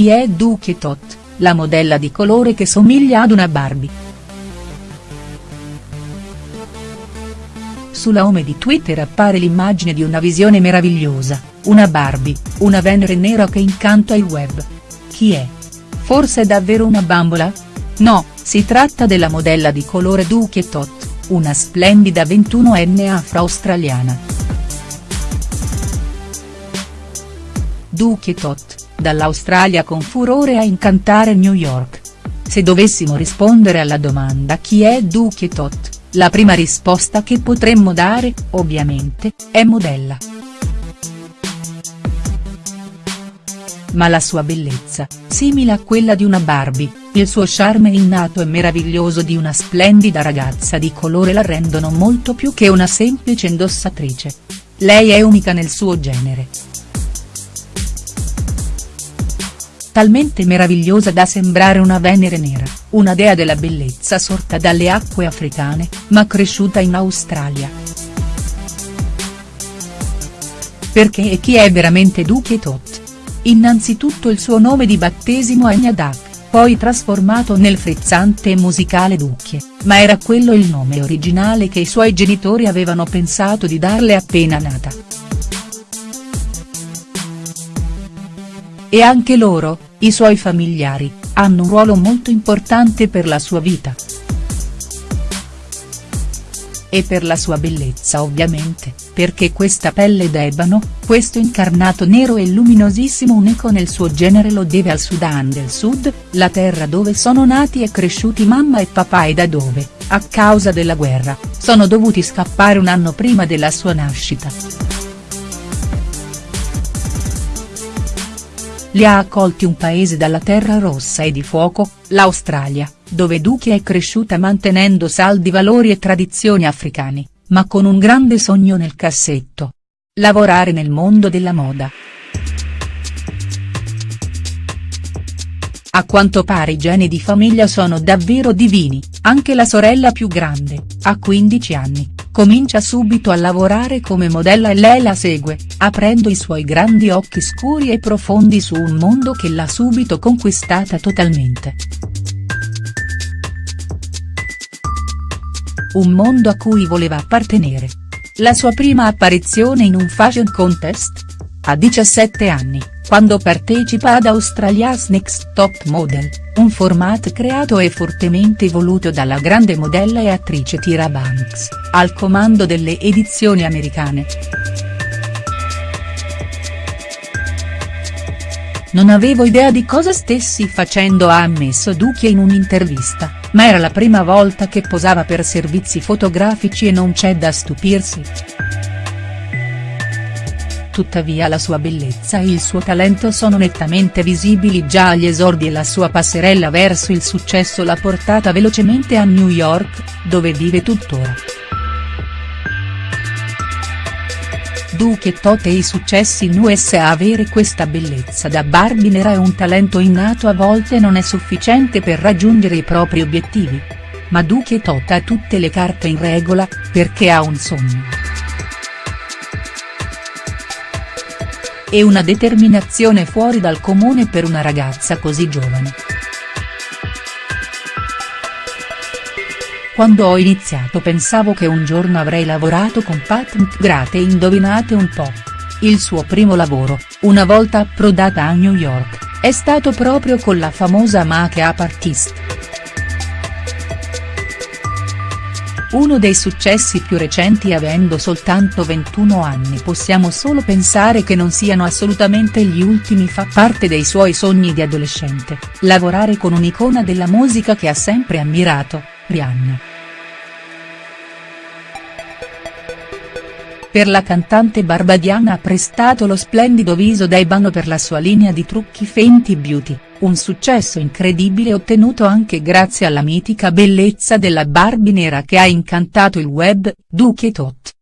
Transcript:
Chi è Duke Tot, la modella di colore che somiglia ad una Barbie?. Sulla home di Twitter appare l'immagine di una visione meravigliosa, una Barbie, una Venere nera che incanta il web. Chi è? Forse è davvero una bambola? No, si tratta della modella di colore Duke Tot, una splendida 21enne afro-australiana. Duke Tot, dall'Australia con furore a incantare New York. Se dovessimo rispondere alla domanda chi è Duke Tot, la prima risposta che potremmo dare, ovviamente, è modella. Ma la sua bellezza, simile a quella di una Barbie, il suo charme innato e meraviglioso di una splendida ragazza di colore la rendono molto più che una semplice indossatrice. Lei è unica nel suo genere. Talmente meravigliosa da sembrare una Venere nera, una dea della bellezza sorta dalle acque africane, ma cresciuta in Australia. Perché e chi è veramente Duke Tot? Innanzitutto il suo nome di battesimo è Nyadak, poi trasformato nel frizzante e musicale Ducchie, ma era quello il nome originale che i suoi genitori avevano pensato di darle appena nata. E anche loro, i suoi familiari, hanno un ruolo molto importante per la sua vita. E per la sua bellezza ovviamente, perché questa pelle d'ebano, questo incarnato nero e luminosissimo unico nel suo genere lo deve al Sudan del Sud, la terra dove sono nati e cresciuti mamma e papà e da dove, a causa della guerra, sono dovuti scappare un anno prima della sua nascita. Li ha accolti un paese dalla terra rossa e di fuoco, l'Australia, dove Duki è cresciuta mantenendo saldi valori e tradizioni africani, ma con un grande sogno nel cassetto. Lavorare nel mondo della moda. A quanto pare i geni di famiglia sono davvero divini, anche la sorella più grande, a 15 anni, comincia subito a lavorare come modella e lei la segue, aprendo i suoi grandi occhi scuri e profondi su un mondo che l'ha subito conquistata totalmente. Un mondo a cui voleva appartenere. La sua prima apparizione in un fashion contest? A 17 anni, quando partecipa ad Australia's Next Top Model, un format creato e fortemente voluto dalla grande modella e attrice Tyra Banks, al comando delle edizioni americane. Non avevo idea di cosa stessi facendo ha ammesso Duchie in un'intervista, ma era la prima volta che posava per servizi fotografici e non c'è da stupirsi tuttavia la sua bellezza e il suo talento sono nettamente visibili già agli esordi e la sua passerella verso il successo l'ha portata velocemente a New York, dove vive tuttora. Duke Tot e i successi in USA Avere questa bellezza da Barbie nera e un talento innato a volte non è sufficiente per raggiungere i propri obiettivi. Ma Duke Tot ha tutte le carte in regola, perché ha un sogno. E una determinazione fuori dal comune per una ragazza così giovane. Quando ho iniziato pensavo che un giorno avrei lavorato con Pat McGrath e indovinate un po'. Il suo primo lavoro, una volta approdata a New York, è stato proprio con la famosa make-up artist. Uno dei successi più recenti avendo soltanto 21 anni possiamo solo pensare che non siano assolutamente gli ultimi fa parte dei suoi sogni di adolescente, lavorare con un'icona della musica che ha sempre ammirato, Rihanna. Per la cantante barbadiana ha prestato lo splendido viso da ebano per la sua linea di trucchi Fenty Beauty, un successo incredibile ottenuto anche grazie alla mitica bellezza della Barbie nera che ha incantato il web, Duke Tot.